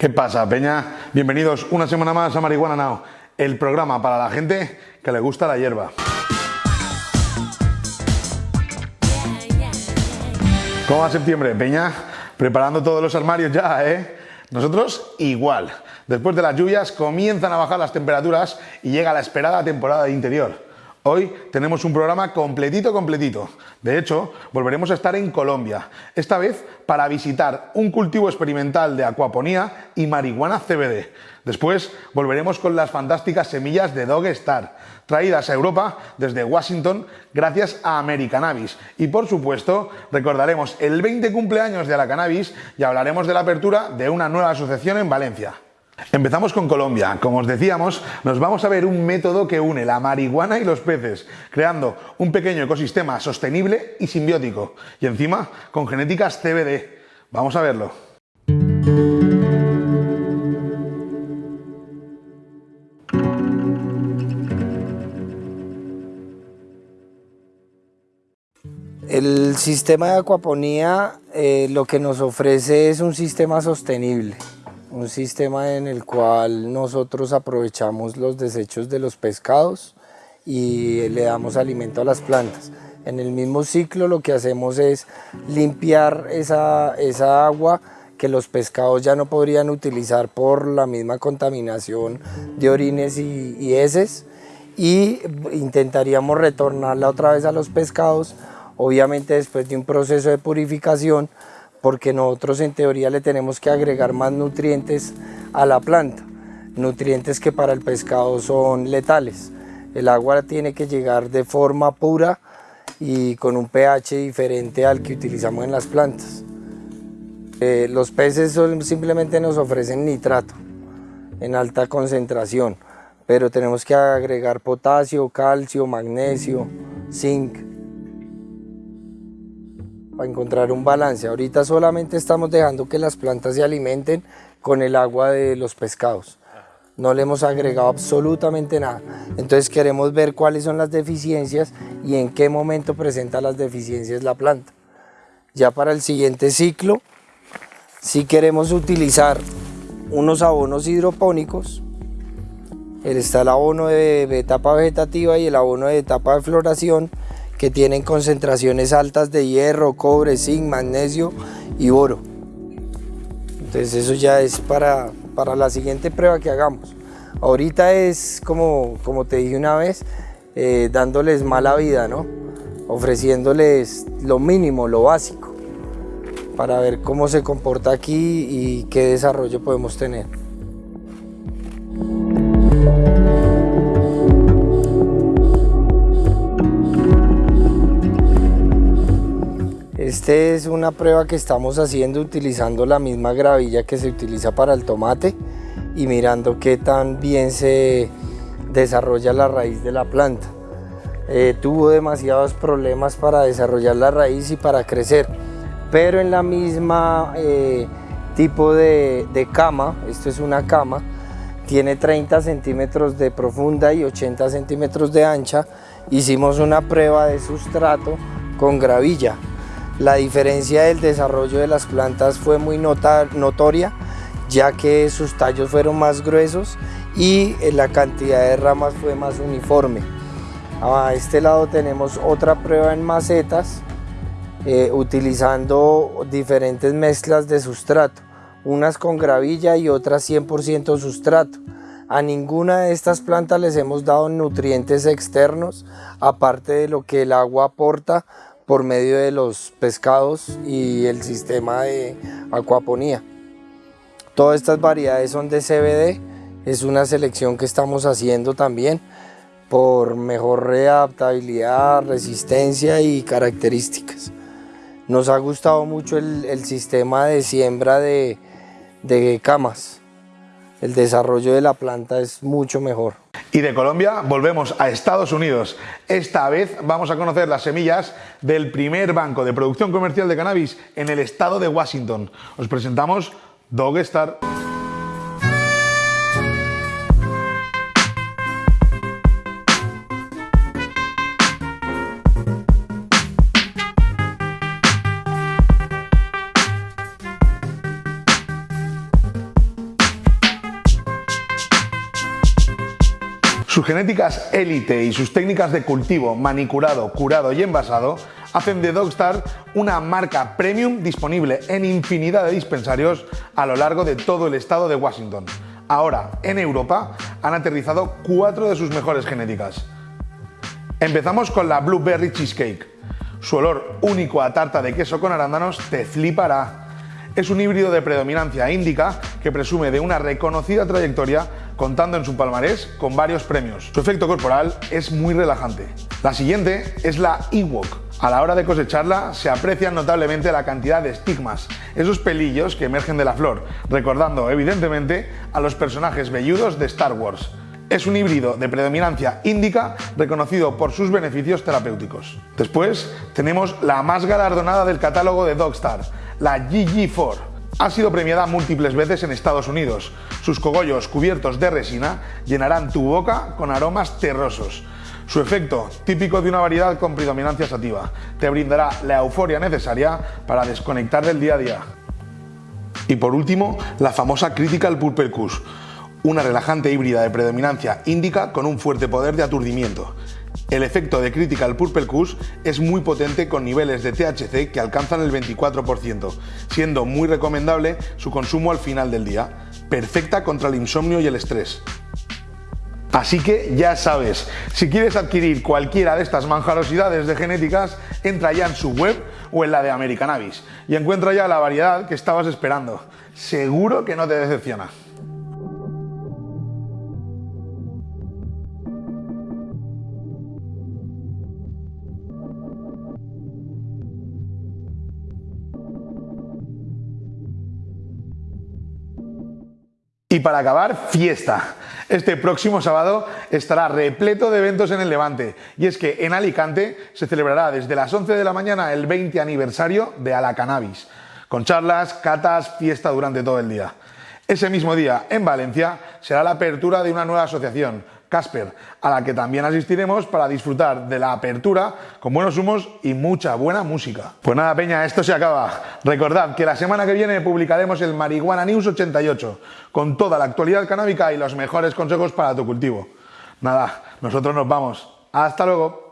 ¿Qué pasa, Peña? Bienvenidos una semana más a Marihuana Now, el programa para la gente que le gusta la hierba. ¿Cómo va septiembre, Peña? Preparando todos los armarios ya, ¿eh? Nosotros igual. Después de las lluvias comienzan a bajar las temperaturas y llega la esperada temporada de interior. Hoy tenemos un programa completito, completito. De hecho, volveremos a estar en Colombia, esta vez para visitar un cultivo experimental de acuaponía y marihuana CBD. Después volveremos con las fantásticas semillas de Dog Star, traídas a Europa desde Washington gracias a Americannabis. Y por supuesto, recordaremos el 20 cumpleaños de la cannabis y hablaremos de la apertura de una nueva asociación en Valencia. Empezamos con Colombia. Como os decíamos, nos vamos a ver un método que une la marihuana y los peces, creando un pequeño ecosistema sostenible y simbiótico. Y encima, con genéticas CBD. Vamos a verlo. El sistema de acuaponía eh, lo que nos ofrece es un sistema sostenible un sistema en el cual nosotros aprovechamos los desechos de los pescados y le damos alimento a las plantas. En el mismo ciclo lo que hacemos es limpiar esa, esa agua que los pescados ya no podrían utilizar por la misma contaminación de orines y, heces y intentaríamos retornarla otra vez a los pescados, obviamente después de un proceso de purificación porque nosotros en teoría le tenemos que agregar más nutrientes a la planta, nutrientes que para el pescado son letales. El agua tiene que llegar de forma pura y con un pH diferente al que utilizamos en las plantas. Eh, los peces simplemente nos ofrecen nitrato en alta concentración, pero tenemos que agregar potasio, calcio, magnesio, zinc, para encontrar un balance. Ahorita solamente estamos dejando que las plantas se alimenten con el agua de los pescados. No le hemos agregado absolutamente nada. Entonces queremos ver cuáles son las deficiencias y en qué momento presenta las deficiencias la planta. Ya para el siguiente ciclo, si queremos utilizar unos abonos hidropónicos, está el abono de etapa vegetativa y el abono de etapa de floración, que tienen concentraciones altas de hierro, cobre, zinc, magnesio y oro. Entonces eso ya es para, para la siguiente prueba que hagamos. Ahorita es como, como te dije una vez, eh, dándoles mala vida, ¿no? ofreciéndoles lo mínimo, lo básico, para ver cómo se comporta aquí y qué desarrollo podemos tener. Esta es una prueba que estamos haciendo utilizando la misma gravilla que se utiliza para el tomate y mirando qué tan bien se desarrolla la raíz de la planta. Eh, tuvo demasiados problemas para desarrollar la raíz y para crecer, pero en la misma eh, tipo de, de cama, esto es una cama, tiene 30 centímetros de profunda y 80 centímetros de ancha, hicimos una prueba de sustrato con gravilla la diferencia del desarrollo de las plantas fue muy notoria, ya que sus tallos fueron más gruesos y eh, la cantidad de ramas fue más uniforme. A este lado tenemos otra prueba en macetas, eh, utilizando diferentes mezclas de sustrato, unas con gravilla y otras 100% sustrato. A ninguna de estas plantas les hemos dado nutrientes externos, aparte de lo que el agua aporta por medio de los pescados y el sistema de acuaponía. Todas estas variedades son de CBD, es una selección que estamos haciendo también por mejor readaptabilidad, resistencia y características. Nos ha gustado mucho el, sistema de siembra de, de camas. El desarrollo de la planta es mucho mejor. Y de Colombia volvemos a Estados Unidos. Esta vez vamos a conocer las semillas del primer banco de producción comercial de cannabis en el estado de Washington. Os presentamos Dogstar. Genéticas élite y sus técnicas de cultivo, manicurado, curado y envasado hacen de Dogstar una marca premium disponible en infinidad de dispensarios a lo largo de todo el estado de Washington. Ahora, en Europa, han aterrizado cuatro de sus mejores genéticas. Empezamos con la Blueberry Cheesecake. Su olor único a tarta de queso con arándanos te flipará. Es un híbrido de predominancia índica que presume de una reconocida trayectoria contando en su palmarés con varios premios. Su efecto corporal es muy relajante. La siguiente es la Ewok. A la hora de cosecharla se aprecia notablemente la cantidad de estigmas, esos pelillos que emergen de la flor, recordando evidentemente a los personajes velludos de Star Wars. Es un híbrido de predominancia índica reconocido por sus beneficios terapéuticos. Después tenemos la más galardonada del catálogo de Dogstar, la GG4 ha sido premiada múltiples veces en Estados Unidos. Sus cogollos cubiertos de resina llenarán tu boca con aromas terrosos. Su efecto, típico de una variedad con predominancia sativa, te brindará la euforia necesaria para desconectar del día a día. Y por último, la famosa Critical Purple Kush, una relajante híbrida de predominancia índica con un fuerte poder de aturdimiento. El efecto de Critical Purple Kush es muy potente con niveles de THC que alcanzan el 24%, siendo muy recomendable su consumo al final del día, perfecta contra el insomnio y el estrés. Así que ya sabes, si quieres adquirir cualquiera de estas manjarosidades de genéticas, entra ya en su web o en la de American Avis y encuentra ya la variedad que estabas esperando. Seguro que no te decepciona. Y para acabar, fiesta. Este próximo sábado estará repleto de eventos en el Levante. Y es que en Alicante se celebrará desde las 11 de la mañana el 20 aniversario de Alacannabis, con charlas, catas, fiesta durante todo el día. Ese mismo día, en Valencia, será la apertura de una nueva asociación, Casper, a la que también asistiremos para disfrutar de la apertura con buenos humos y mucha buena música. Pues nada, Peña, esto se acaba. Recordad que la semana que viene publicaremos el Marihuana News 88 con toda la actualidad canábica y los mejores consejos para tu cultivo. Nada, nosotros nos vamos. Hasta luego.